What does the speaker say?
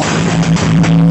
Música